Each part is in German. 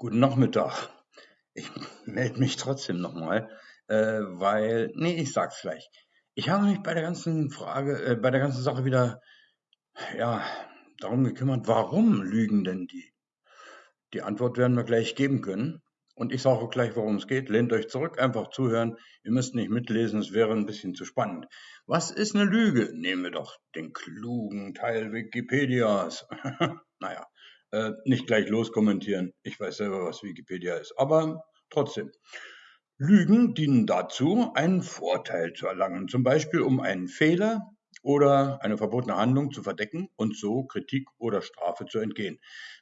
Guten Nachmittag. Ich melde mich trotzdem nochmal, äh, weil, nee, ich sag's gleich. Ich habe mich bei der ganzen Frage, äh, bei der ganzen Sache wieder, ja, darum gekümmert, warum lügen denn die? Die Antwort werden wir gleich geben können. Und ich sage gleich, worum es geht. Lehnt euch zurück, einfach zuhören. Ihr müsst nicht mitlesen, es wäre ein bisschen zu spannend. Was ist eine Lüge? Nehmen wir doch den klugen Teil Wikipedias. naja, äh, nicht gleich loskommentieren. Ich weiß selber, was Wikipedia ist. Aber trotzdem. Lügen dienen dazu, einen Vorteil zu erlangen, zum Beispiel um einen Fehler oder eine verbotene Handlung zu verdecken und so Kritik oder Strafe zu entgehen.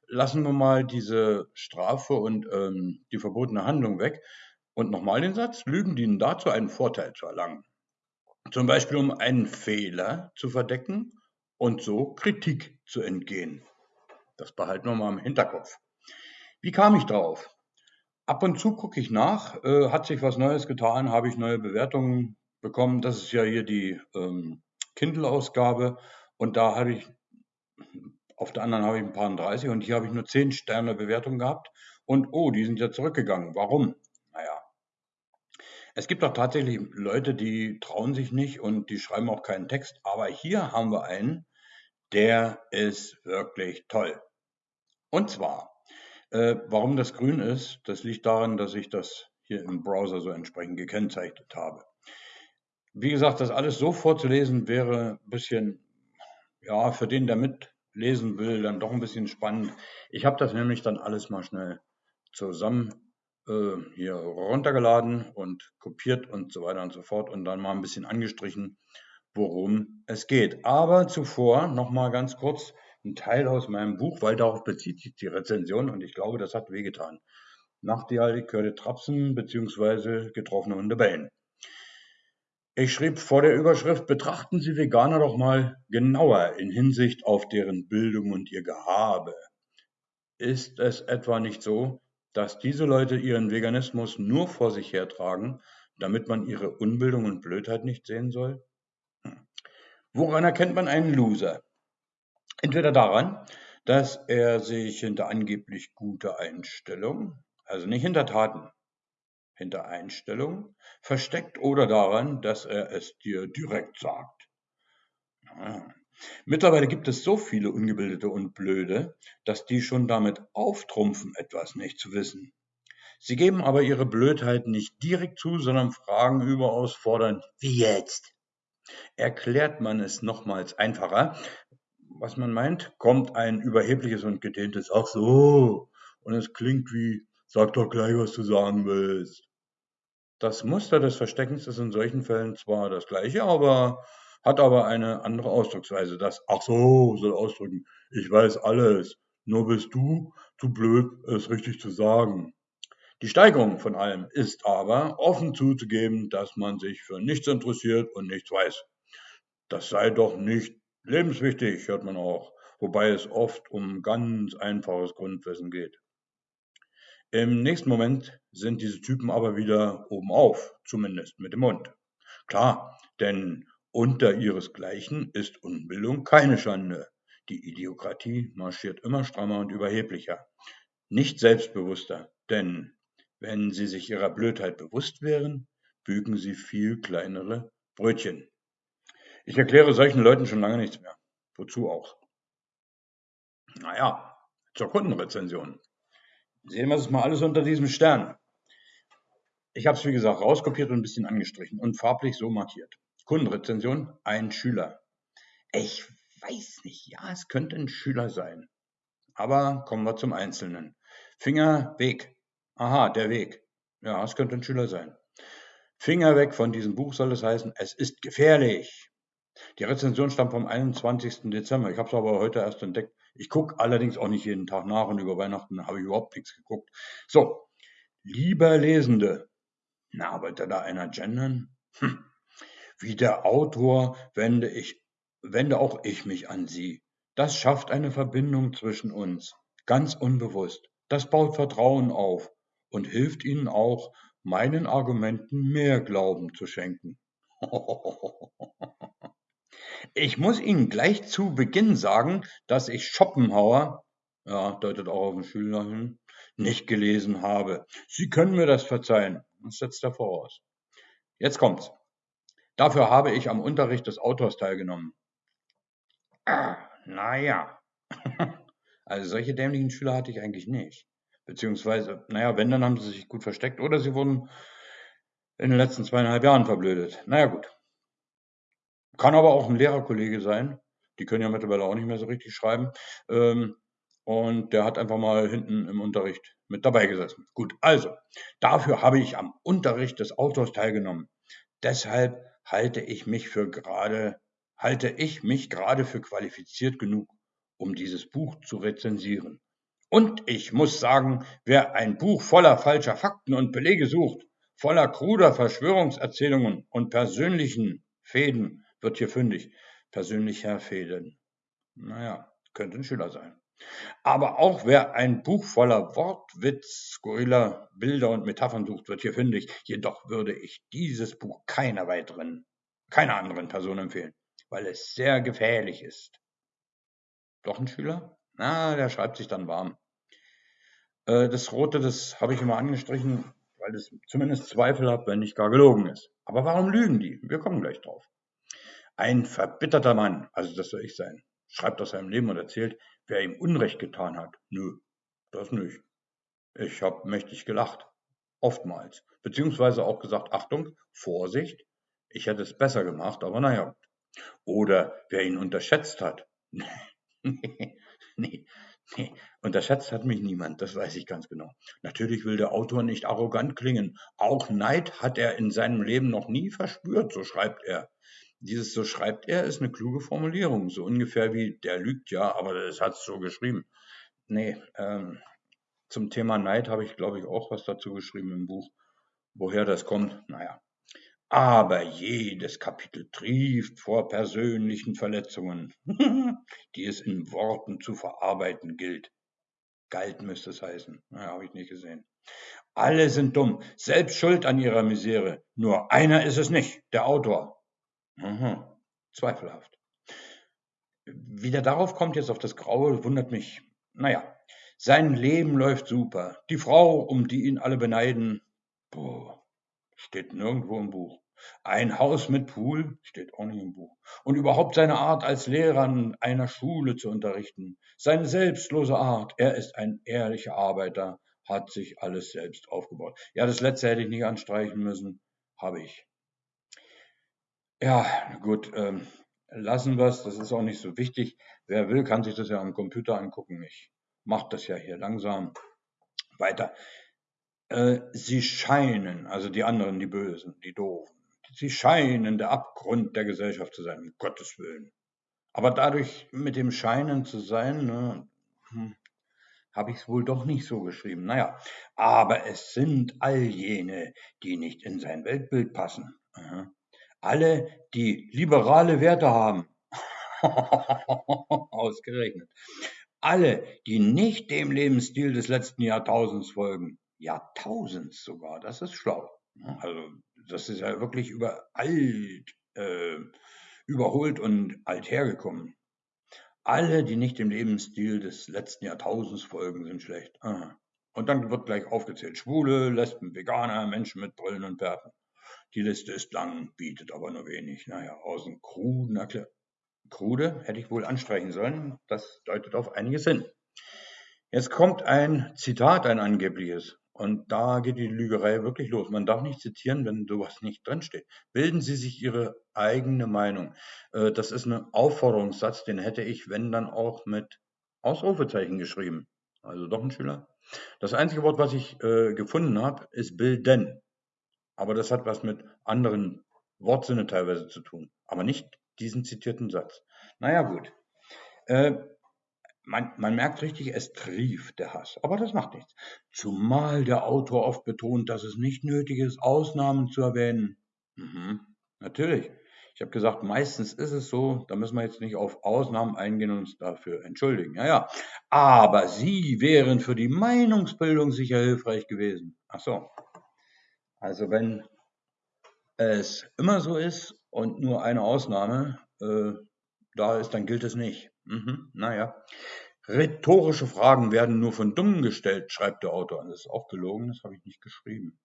Lassen wir mal diese Strafe und ähm, die verbotene Handlung weg. Und nochmal den Satz, Lügen dienen dazu, einen Vorteil zu erlangen. Zum Beispiel um einen Fehler zu verdecken und so Kritik zu entgehen. Das behalten wir mal im Hinterkopf. Wie kam ich drauf? Ab und zu gucke ich nach, äh, hat sich was Neues getan, habe ich neue Bewertungen bekommen. Das ist ja hier die ähm, Kindle-Ausgabe und da habe ich, auf der anderen habe ich ein paar 30 und hier habe ich nur 10 Sterne Bewertung gehabt und oh, die sind ja zurückgegangen. Warum? Naja, es gibt auch tatsächlich Leute, die trauen sich nicht und die schreiben auch keinen Text, aber hier haben wir einen, der ist wirklich toll. Und zwar, äh, warum das grün ist, das liegt daran, dass ich das hier im Browser so entsprechend gekennzeichnet habe. Wie gesagt, das alles so vorzulesen wäre ein bisschen, ja, für den, der mitlesen will, dann doch ein bisschen spannend. Ich habe das nämlich dann alles mal schnell zusammen äh, hier runtergeladen und kopiert und so weiter und so fort und dann mal ein bisschen angestrichen, worum es geht. Aber zuvor noch mal ganz kurz ein Teil aus meinem Buch, weil darauf bezieht sich die Rezension und ich glaube, das hat wehgetan. Nachtigall, Körde Trapsen bzw. getroffene Hunde bellen. Ich schrieb vor der Überschrift, betrachten Sie Veganer doch mal genauer in Hinsicht auf deren Bildung und ihr Gehabe. Ist es etwa nicht so, dass diese Leute ihren Veganismus nur vor sich hertragen, damit man ihre Unbildung und Blödheit nicht sehen soll? Hm. Woran erkennt man einen Loser? Entweder daran, dass er sich hinter angeblich guter Einstellung, also nicht hinter Taten, hinter Einstellung versteckt oder daran, dass er es dir direkt sagt. Ja. Mittlerweile gibt es so viele Ungebildete und Blöde, dass die schon damit auftrumpfen, etwas nicht zu wissen. Sie geben aber ihre Blödheit nicht direkt zu, sondern fragen überaus fordernd, wie jetzt? Erklärt man es nochmals einfacher, was man meint, kommt ein überhebliches und gedehntes Ach so. Und es klingt wie, sag doch gleich, was du sagen willst. Das Muster des Versteckens ist in solchen Fällen zwar das gleiche, aber hat aber eine andere Ausdrucksweise. Das Ach so soll ausdrücken, ich weiß alles, nur bist du zu blöd, es richtig zu sagen. Die Steigerung von allem ist aber, offen zuzugeben, dass man sich für nichts interessiert und nichts weiß. Das sei doch nicht Lebenswichtig, hört man auch, wobei es oft um ganz einfaches Grundwissen geht. Im nächsten Moment sind diese Typen aber wieder oben auf, zumindest mit dem Mund. Klar, denn unter ihresgleichen ist Unbildung keine Schande. Die Idiokratie marschiert immer strammer und überheblicher. Nicht selbstbewusster, denn wenn sie sich ihrer Blödheit bewusst wären, bügen sie viel kleinere Brötchen. Ich erkläre solchen Leuten schon lange nichts mehr. Wozu auch? Naja, zur Kundenrezension. Sehen wir es mal alles unter diesem Stern. Ich habe es, wie gesagt, rauskopiert und ein bisschen angestrichen und farblich so markiert. Kundenrezension, ein Schüler. Ich weiß nicht, ja, es könnte ein Schüler sein. Aber kommen wir zum Einzelnen. Finger, Weg. Aha, der Weg. Ja, es könnte ein Schüler sein. Finger weg von diesem Buch soll es heißen, es ist gefährlich. Die Rezension stammt vom 21. Dezember. Ich habe es aber heute erst entdeckt. Ich gucke allerdings auch nicht jeden Tag nach und über Weihnachten habe ich überhaupt nichts geguckt. So, lieber Lesende, na, wollte da einer gendern? Hm. Wie der Autor wende ich, wende auch ich mich an Sie. Das schafft eine Verbindung zwischen uns, ganz unbewusst. Das baut Vertrauen auf und hilft Ihnen auch, meinen Argumenten mehr Glauben zu schenken. Ich muss Ihnen gleich zu Beginn sagen, dass ich Schopenhauer, ja, deutet auch auf den Schüler hin, nicht gelesen habe. Sie können mir das verzeihen. Das setzt er voraus. Jetzt kommt's. Dafür habe ich am Unterricht des Autors teilgenommen. Ah, naja. Also solche dämlichen Schüler hatte ich eigentlich nicht. Beziehungsweise, naja, wenn, dann haben sie sich gut versteckt oder sie wurden in den letzten zweieinhalb Jahren verblödet. Naja, gut. Kann aber auch ein Lehrerkollege sein. Die können ja mittlerweile auch nicht mehr so richtig schreiben. Ähm, und der hat einfach mal hinten im Unterricht mit dabei gesessen. Gut, also, dafür habe ich am Unterricht des Autors teilgenommen. Deshalb halte ich mich für gerade, halte ich mich gerade für qualifiziert genug, um dieses Buch zu rezensieren. Und ich muss sagen, wer ein Buch voller falscher Fakten und Belege sucht, voller kruder Verschwörungserzählungen und persönlichen Fäden, wird hier fündig. Persönlicher Fäden. Naja, könnte ein Schüler sein. Aber auch wer ein Buch voller Wortwitz, skurriler Bilder und Metaphern sucht, wird hier fündig. Jedoch würde ich dieses Buch keiner weiteren, keiner anderen Person empfehlen, weil es sehr gefährlich ist. Doch ein Schüler? Na, der schreibt sich dann warm. Äh, das Rote, das habe ich immer angestrichen, weil es zumindest Zweifel hat, wenn nicht gar gelogen ist. Aber warum lügen die? Wir kommen gleich drauf. Ein verbitterter Mann, also das soll ich sein, schreibt aus seinem Leben und erzählt, wer ihm Unrecht getan hat. Nö, das nicht. Ich habe mächtig gelacht. Oftmals. Beziehungsweise auch gesagt, Achtung, Vorsicht, ich hätte es besser gemacht, aber naja. Oder wer ihn unterschätzt hat. nee, nee, nee, unterschätzt hat mich niemand, das weiß ich ganz genau. Natürlich will der Autor nicht arrogant klingen. Auch Neid hat er in seinem Leben noch nie verspürt, so schreibt er. Dieses so schreibt er ist eine kluge Formulierung, so ungefähr wie der lügt ja, aber das hat es so geschrieben. Nee, ähm, zum Thema Neid habe ich, glaube ich, auch was dazu geschrieben im Buch. Woher das kommt, naja. Aber jedes Kapitel trieft vor persönlichen Verletzungen, die es in Worten zu verarbeiten gilt. Galt müsste es heißen. Naja, habe ich nicht gesehen. Alle sind dumm, selbst schuld an ihrer Misere. Nur einer ist es nicht, der Autor. Mhm. Zweifelhaft. Wie der darauf kommt, jetzt auf das Graue, wundert mich. Naja, sein Leben läuft super. Die Frau, um die ihn alle beneiden, boah, steht nirgendwo im Buch. Ein Haus mit Pool steht auch nicht im Buch. Und überhaupt seine Art als Lehrer an einer Schule zu unterrichten. Seine selbstlose Art. Er ist ein ehrlicher Arbeiter, hat sich alles selbst aufgebaut. Ja, das letzte hätte ich nicht anstreichen müssen. Habe ich. Ja, gut, ähm, lassen wir's. Das ist auch nicht so wichtig. Wer will, kann sich das ja am Computer angucken. Ich mache das ja hier langsam weiter. Äh, sie scheinen, also die anderen, die Bösen, die Doofen, sie scheinen der Abgrund der Gesellschaft zu sein, um Gottes Willen. Aber dadurch mit dem Scheinen zu sein, ne, hm, habe ich es wohl doch nicht so geschrieben. Naja, aber es sind all jene, die nicht in sein Weltbild passen. Aha alle, die liberale Werte haben, ausgerechnet, alle, die nicht dem Lebensstil des letzten Jahrtausends folgen, Jahrtausends sogar, das ist schlau. Also das ist ja wirklich über alt, äh, überholt und alt hergekommen. Alle, die nicht dem Lebensstil des letzten Jahrtausends folgen, sind schlecht. Und dann wird gleich aufgezählt, Schwule, Lesben, Veganer, Menschen mit Brillen und Bärten. Die Liste ist lang, bietet aber nur wenig. Naja, außen Erklär Krude hätte ich wohl anstreichen sollen. Das deutet auf einiges hin. Jetzt kommt ein Zitat, ein angebliches. Und da geht die Lügerei wirklich los. Man darf nicht zitieren, wenn sowas nicht drinsteht. Bilden Sie sich Ihre eigene Meinung. Äh, das ist ein Aufforderungssatz, den hätte ich, wenn dann auch mit Ausrufezeichen geschrieben. Also doch ein Schüler. Das einzige Wort, was ich äh, gefunden habe, ist bilden. Aber das hat was mit anderen Wortsinne teilweise zu tun. Aber nicht diesen zitierten Satz. Naja, gut. Äh, man, man, merkt richtig, es trieft der Hass. Aber das macht nichts. Zumal der Autor oft betont, dass es nicht nötig ist, Ausnahmen zu erwähnen. Mhm, natürlich. Ich habe gesagt, meistens ist es so, da müssen wir jetzt nicht auf Ausnahmen eingehen und uns dafür entschuldigen. Ja, ja. Aber sie wären für die Meinungsbildung sicher hilfreich gewesen. Ach so, also wenn es immer so ist und nur eine Ausnahme äh, da ist, dann gilt es nicht. Mhm, naja, Rhetorische Fragen werden nur von Dummen gestellt, schreibt der Autor. Das ist auch gelogen, das habe ich nicht geschrieben.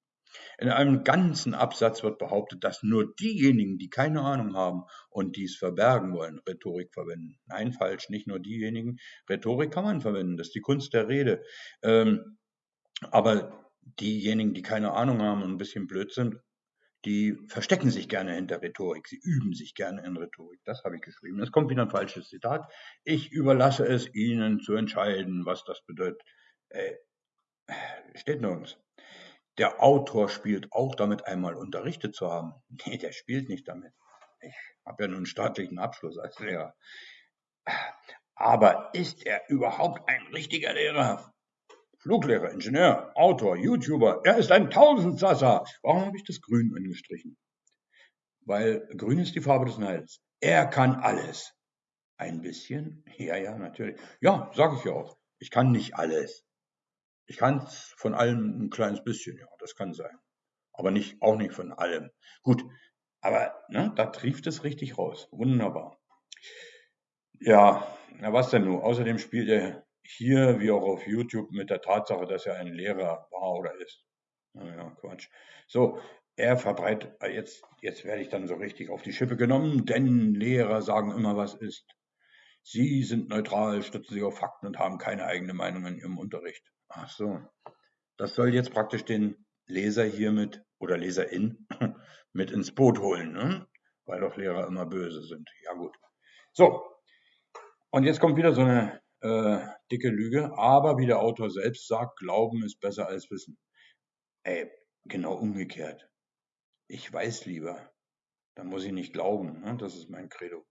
In einem ganzen Absatz wird behauptet, dass nur diejenigen, die keine Ahnung haben und dies verbergen wollen, Rhetorik verwenden. Nein, falsch, nicht nur diejenigen. Rhetorik kann man verwenden, das ist die Kunst der Rede. Ähm, aber diejenigen, die keine Ahnung haben und ein bisschen blöd sind, die verstecken sich gerne hinter Rhetorik. Sie üben sich gerne in Rhetorik. Das habe ich geschrieben. Es kommt wieder ein falsches Zitat. Ich überlasse es Ihnen zu entscheiden, was das bedeutet. Äh, steht nirgends. Der Autor spielt auch damit, einmal unterrichtet zu haben. Nee, der spielt nicht damit. Ich habe ja nun einen staatlichen Abschluss als Lehrer. Aber ist er überhaupt ein richtiger Lehrer? Fluglehrer, Ingenieur, Autor, YouTuber, er ist ein Tausendsasser. Warum habe ich das Grün angestrichen? Weil Grün ist die Farbe des Neides. Er kann alles. Ein bisschen? Ja, ja, natürlich. Ja, sage ich ja auch. Ich kann nicht alles. Ich kann von allem ein kleines bisschen, ja, das kann sein. Aber nicht, auch nicht von allem. Gut, aber ne, da trieft es richtig raus. Wunderbar. Ja, na was denn nun? Außerdem spielt er hier wie auch auf YouTube mit der Tatsache, dass er ein Lehrer war oder ist. Naja, Quatsch. So, er verbreitet, äh, jetzt, jetzt werde ich dann so richtig auf die Schippe genommen, denn Lehrer sagen immer, was ist. Sie sind neutral, stützen sich auf Fakten und haben keine eigene Meinung in ihrem Unterricht. Ach so. Das soll jetzt praktisch den Leser hiermit oder Leserin mit ins Boot holen, ne? weil doch Lehrer immer böse sind. Ja gut. So, und jetzt kommt wieder so eine äh, dicke Lüge, aber wie der Autor selbst sagt, Glauben ist besser als Wissen. Ey, genau umgekehrt. Ich weiß lieber, dann muss ich nicht glauben. Ne? Das ist mein Credo.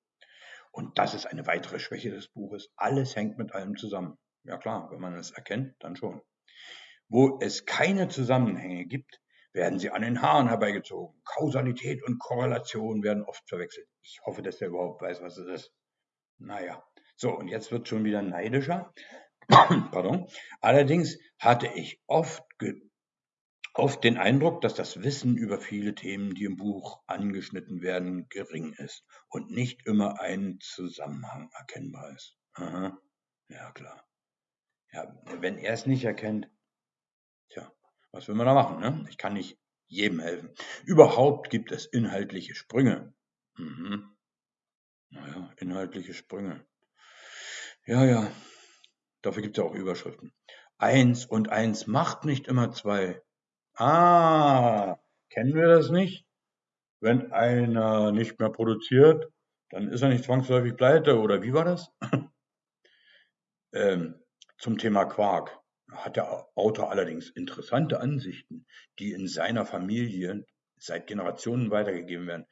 Und das ist eine weitere Schwäche des Buches. Alles hängt mit allem zusammen. Ja klar, wenn man es erkennt, dann schon. Wo es keine Zusammenhänge gibt, werden sie an den Haaren herbeigezogen. Kausalität und Korrelation werden oft verwechselt. Ich hoffe, dass der überhaupt weiß, was es ist. Naja, so, und jetzt wird schon wieder neidischer. Pardon. Allerdings hatte ich oft, oft den Eindruck, dass das Wissen über viele Themen, die im Buch angeschnitten werden, gering ist und nicht immer ein Zusammenhang erkennbar ist. Aha. Ja, klar. Ja, wenn er es nicht erkennt, tja, was will man da machen? Ne? Ich kann nicht jedem helfen. Überhaupt gibt es inhaltliche Sprünge. Mhm. Naja, inhaltliche Sprünge. Ja, ja. Dafür gibt es ja auch Überschriften. Eins und eins macht nicht immer zwei. Ah, kennen wir das nicht? Wenn einer nicht mehr produziert, dann ist er nicht zwangsläufig pleite, oder wie war das? ähm, zum Thema Quark hat der Autor allerdings interessante Ansichten, die in seiner Familie seit Generationen weitergegeben werden.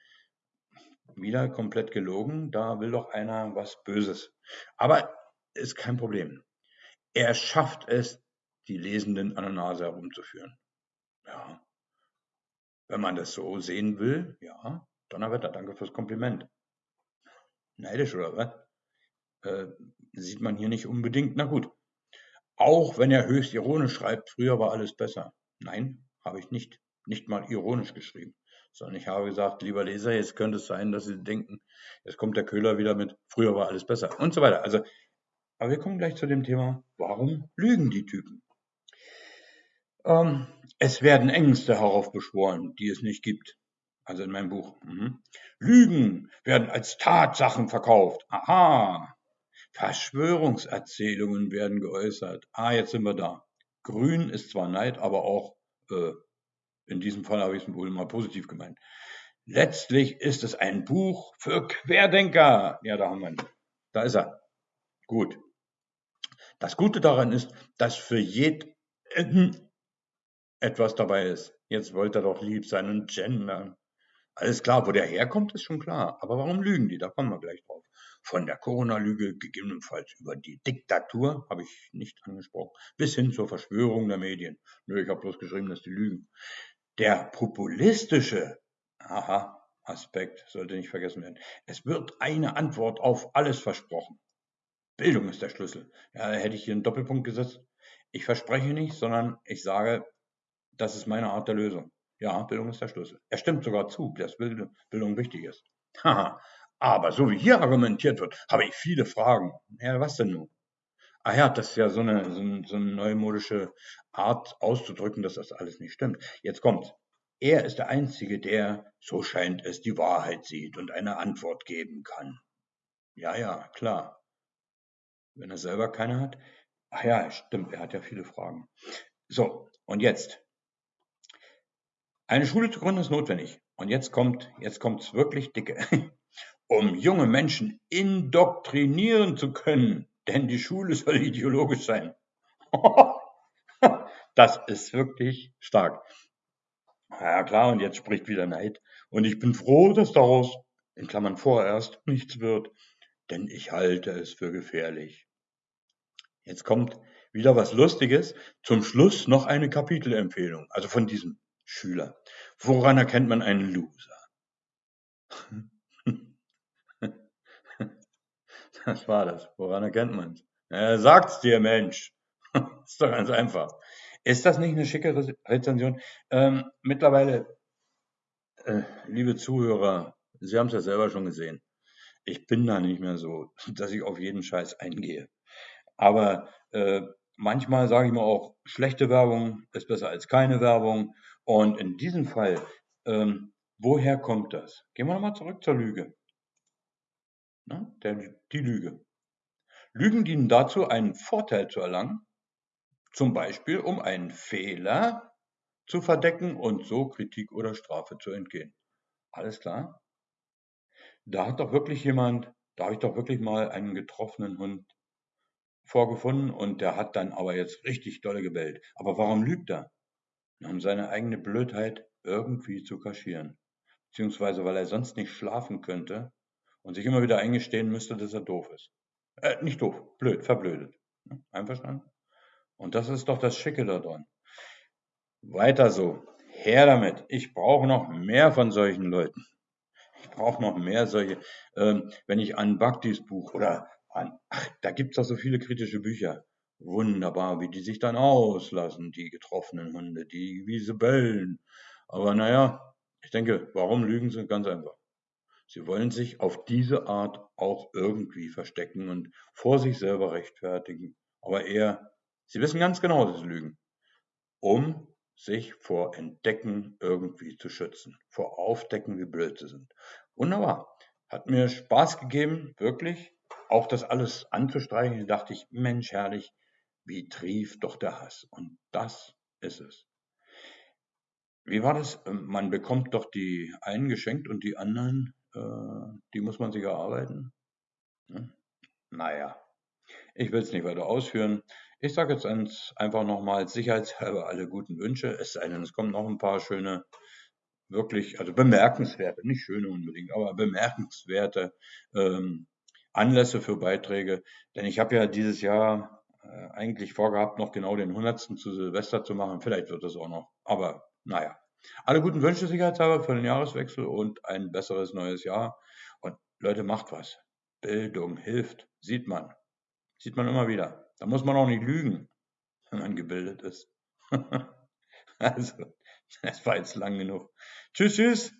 Wieder komplett gelogen, da will doch einer was Böses. Aber ist kein Problem. Er schafft es, die Lesenden an der Nase herumzuführen. Ja. Wenn man das so sehen will, ja, Donnerwetter, danke fürs Kompliment. Neidisch oder was? Äh, sieht man hier nicht unbedingt. Na gut. Auch wenn er höchst ironisch schreibt, früher war alles besser. Nein, habe ich nicht, nicht mal ironisch geschrieben, sondern ich habe gesagt, lieber Leser, jetzt könnte es sein, dass Sie denken, jetzt kommt der Köhler wieder mit, früher war alles besser und so weiter. Also aber wir kommen gleich zu dem Thema, warum lügen die Typen? Ähm, es werden Ängste heraufbeschworen, die es nicht gibt. Also in meinem Buch. Mhm. Lügen werden als Tatsachen verkauft. Aha. Verschwörungserzählungen werden geäußert. Ah, jetzt sind wir da. Grün ist zwar Neid, aber auch, äh, in diesem Fall habe ich es wohl mal positiv gemeint. Letztlich ist es ein Buch für Querdenker. Ja, da haben wir ihn. Da ist er. Gut. Das Gute daran ist, dass für jeden etwas dabei ist. Jetzt wollte er doch lieb sein und gendern. Alles klar, wo der herkommt, ist schon klar. Aber warum lügen die? Da kommen wir gleich drauf. Von der Corona-Lüge gegebenenfalls über die Diktatur, habe ich nicht angesprochen, bis hin zur Verschwörung der Medien. Nö, ich habe bloß geschrieben, dass die lügen. Der populistische, aha, Aspekt sollte nicht vergessen werden. Es wird eine Antwort auf alles versprochen. Bildung ist der Schlüssel. Ja, hätte ich hier einen Doppelpunkt gesetzt. Ich verspreche nicht, sondern ich sage, das ist meine Art der Lösung. Ja, Bildung ist der Schlüssel. Er stimmt sogar zu, dass Bildung wichtig ist. Aber so wie hier argumentiert wird, habe ich viele Fragen. Ja, was denn nun? Ah ja, das ist ja so eine, so, ein, so eine neumodische Art auszudrücken, dass das alles nicht stimmt. Jetzt kommt. Er ist der Einzige, der, so scheint es, die Wahrheit sieht und eine Antwort geben kann. Ja, ja, klar. Wenn er selber keine hat. Ach ja, stimmt, er hat ja viele Fragen. So, und jetzt. Eine Schule zu gründen ist notwendig. Und jetzt kommt, jetzt wirklich dicke. um junge Menschen indoktrinieren zu können, denn die Schule soll ideologisch sein. das ist wirklich stark. Ja klar, und jetzt spricht wieder Neid. Und ich bin froh, dass daraus, in Klammern vorerst, nichts wird, denn ich halte es für gefährlich. Jetzt kommt wieder was Lustiges. Zum Schluss noch eine Kapitelempfehlung, also von diesem Schüler. Woran erkennt man einen Loser? Das war das. Woran erkennt man es? Er sagt's dir, Mensch. ist doch ganz einfach. Ist das nicht eine schicke Rezension? Ähm, mittlerweile, äh, liebe Zuhörer, Sie haben es ja selber schon gesehen. Ich bin da nicht mehr so, dass ich auf jeden Scheiß eingehe. Aber äh, manchmal sage ich mir auch, schlechte Werbung ist besser als keine Werbung. Und in diesem Fall, ähm, woher kommt das? Gehen wir nochmal zurück zur Lüge. Ne? Der, die Lüge. Lügen dienen dazu, einen Vorteil zu erlangen, zum Beispiel um einen Fehler zu verdecken und so Kritik oder Strafe zu entgehen. Alles klar? Da hat doch wirklich jemand, da habe ich doch wirklich mal einen getroffenen Hund vorgefunden und der hat dann aber jetzt richtig dolle gebellt. Aber warum lügt er? Um seine eigene Blödheit irgendwie zu kaschieren. Beziehungsweise weil er sonst nicht schlafen könnte und sich immer wieder eingestehen müsste, dass er doof ist. Äh, nicht doof, blöd, verblödet. Einverstanden? Und das ist doch das Schicke daran. Weiter so. Her damit. Ich brauche noch mehr von solchen Leuten. Ich brauche noch mehr solche. Ähm, wenn ich an Bhaktis Buch oder ach, da gibt's doch so viele kritische Bücher. Wunderbar, wie die sich dann auslassen, die getroffenen Hunde, die wie sie bellen. Aber naja, ich denke, warum lügen sie? Ganz einfach. Sie wollen sich auf diese Art auch irgendwie verstecken und vor sich selber rechtfertigen. Aber eher, sie wissen ganz genau, dass sie lügen. Um sich vor Entdecken irgendwie zu schützen. Vor Aufdecken, wie blöd sie sind. Wunderbar. Hat mir Spaß gegeben, wirklich. Auch das alles anzustreichen. Da dachte ich, Mensch, herrlich, wie trieft doch der Hass. Und das ist es. Wie war das? Man bekommt doch die einen geschenkt und die anderen äh, die muss man sich erarbeiten. Hm? Naja, ich will es nicht weiter ausführen. Ich sage jetzt einfach nochmal sicherheitshalber alle guten Wünsche, es sei denn, es kommen noch ein paar schöne, wirklich, also bemerkenswerte, nicht schöne unbedingt, aber bemerkenswerte ähm, Anlässe für Beiträge. Denn ich habe ja dieses Jahr äh, eigentlich vorgehabt, noch genau den 100. zu Silvester zu machen. Vielleicht wird es auch noch. Aber naja, alle guten Wünsche sicherheitshalber für den Jahreswechsel und ein besseres neues Jahr. Und Leute, macht was. Bildung hilft, sieht man. Sieht man immer wieder. Da muss man auch nicht lügen, wenn man gebildet ist. also, das war jetzt lang genug. Tschüss, tschüss.